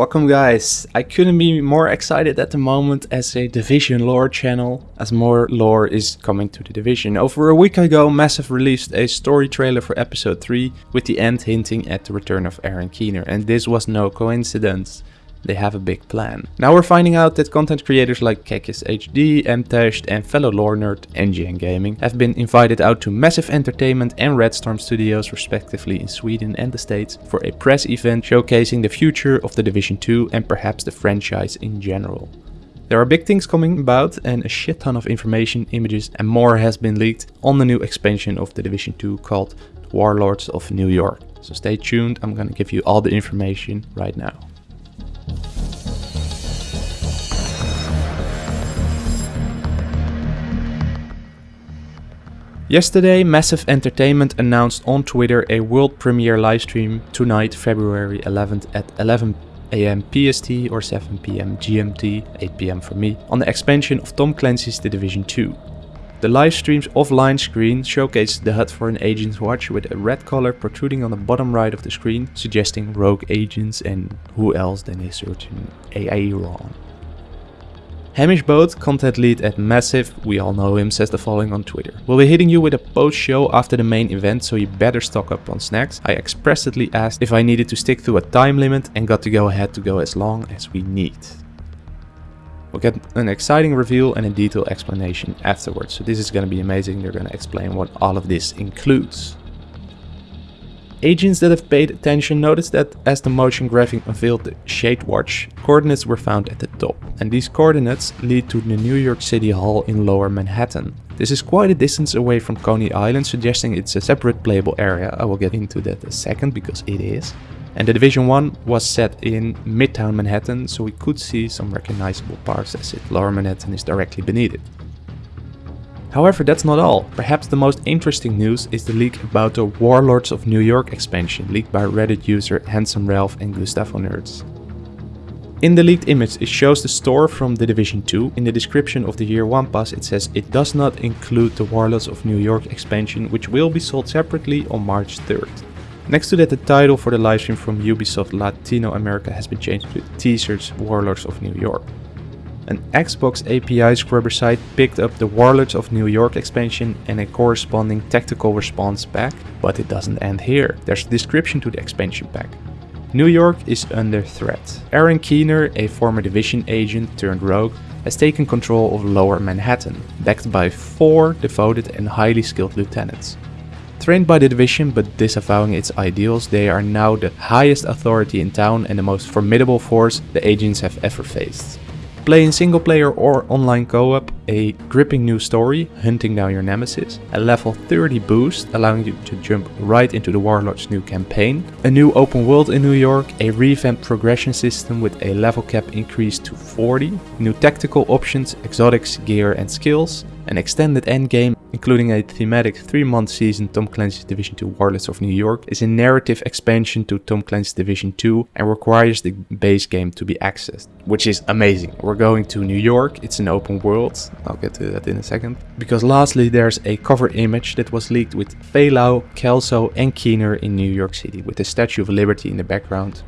Welcome guys! I couldn't be more excited at the moment as a Division lore channel, as more lore is coming to the Division. Over a week ago Massive released a story trailer for episode 3 with the end hinting at the return of Aaron Keener and this was no coincidence. They have a big plan. Now we're finding out that content creators like Kekis HD, Mtashed and fellow lore nerd NGN Gaming have been invited out to Massive Entertainment and Red Storm Studios respectively in Sweden and the States for a press event showcasing the future of the Division 2 and perhaps the franchise in general. There are big things coming about and a shit ton of information, images and more has been leaked on the new expansion of the Division 2 called Warlords of New York. So stay tuned, I'm gonna give you all the information right now. Yesterday, Massive Entertainment announced on Twitter a world premiere livestream tonight, February 11th at 11 am PST or 7 pm GMT, 8 pm for me, on the expansion of Tom Clancy's The Division 2. The livestream's offline screen showcases the HUD for an agent's watch with a red color protruding on the bottom right of the screen, suggesting rogue agents and who else than a certain Aaron. Hamish Bode, content lead at Massive, we all know him, says the following on Twitter. We'll be hitting you with a post-show after the main event, so you better stock up on snacks. I expressly asked if I needed to stick to a time limit and got to go ahead to go as long as we need. We'll get an exciting reveal and a detailed explanation afterwards, so this is going to be amazing. They're going to explain what all of this includes. Agents that have paid attention noticed that as the motion graphing unveiled the Shade Watch, coordinates were found at the top, and these coordinates lead to the New York City Hall in lower Manhattan. This is quite a distance away from Coney Island, suggesting it's a separate playable area, I will get into that a second because it is. And the Division 1 was set in Midtown Manhattan, so we could see some recognizable parts as it Lower Manhattan is directly beneath it. However, that's not all. Perhaps the most interesting news is the leak about the Warlords of New York expansion leaked by Reddit user Handsome Ralph and Gustavo Nerds. In the leaked image it shows the store from The Division 2. In the description of the Year 1 pass it says it does not include the Warlords of New York expansion which will be sold separately on March 3rd. Next to that the title for the livestream from Ubisoft Latino America has been changed to Teasers Warlords of New York. An Xbox API scrubber site picked up the Warlords of New York expansion and a corresponding tactical response pack, but it doesn't end here. There's a description to the expansion pack. New York is under threat. Aaron Keener, a former division agent turned rogue, has taken control of lower Manhattan, backed by four devoted and highly skilled lieutenants. Trained by the division but disavowing its ideals, they are now the highest authority in town and the most formidable force the agents have ever faced. Play in single player or online co-op, a gripping new story, hunting down your nemesis, a level 30 boost, allowing you to jump right into the Warlord's new campaign, a new open world in New York, a revamped progression system with a level cap increase to 40, new tactical options, exotics, gear and skills, an extended endgame, including a thematic 3-month season Tom Clancy's Division 2 Warlords of New York, is a narrative expansion to Tom Clancy's Division 2 and requires the base game to be accessed, which is amazing. We're going to New York, it's an open world, I'll get to that in a second. Because lastly there's a cover image that was leaked with Faye Kelso and Keener in New York City with the Statue of Liberty in the background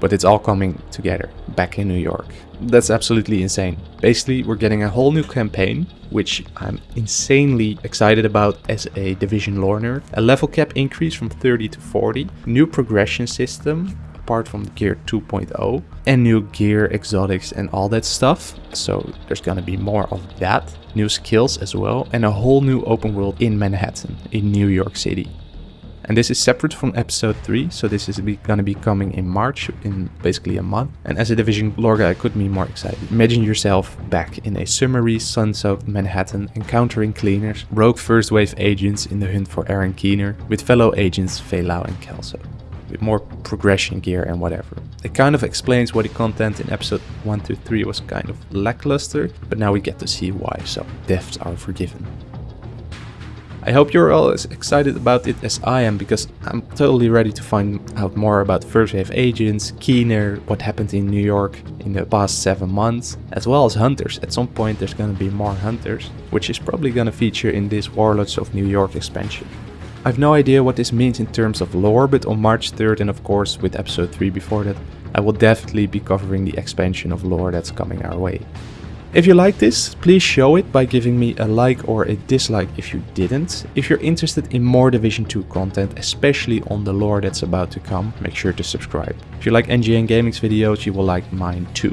but it's all coming together back in New York. That's absolutely insane. Basically, we're getting a whole new campaign, which I'm insanely excited about as a Division lore nerd. A level cap increase from 30 to 40, new progression system, apart from Gear 2.0, and new gear, exotics and all that stuff. So there's gonna be more of that. New skills as well, and a whole new open world in Manhattan, in New York City. And this is separate from episode 3, so this is gonna be coming in March, in basically a month. And as a Division lore guy, I couldn't be more excited. Imagine yourself back in a summery, sun-soaked Manhattan, encountering cleaners, rogue first wave agents in the hunt for Aaron Keener, with fellow agents Faye Lau and Kelso with more progression gear and whatever. It kind of explains why the content in episode 1 to 3 was kind of lackluster, but now we get to see why, so deaths are forgiven. I hope you're all as excited about it as I am because I'm totally ready to find out more about First Wave Agents, Keener, what happened in New York in the past 7 months, as well as Hunters. At some point there's gonna be more Hunters, which is probably gonna feature in this Warlords of New York expansion. I've no idea what this means in terms of lore, but on March 3rd and of course with episode 3 before that, I will definitely be covering the expansion of lore that's coming our way. If you like this, please show it by giving me a like or a dislike if you didn't. If you're interested in more Division 2 content, especially on the lore that's about to come, make sure to subscribe. If you like NGN Gaming's videos, you will like mine too.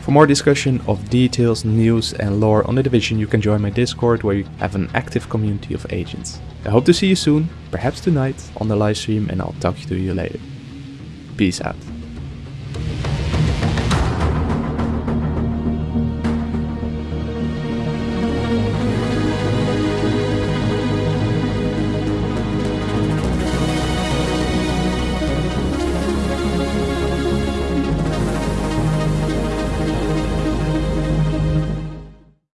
For more discussion of details, news and lore on the Division, you can join my Discord where you have an active community of agents. I hope to see you soon, perhaps tonight, on the livestream and I'll talk to you later. Peace out.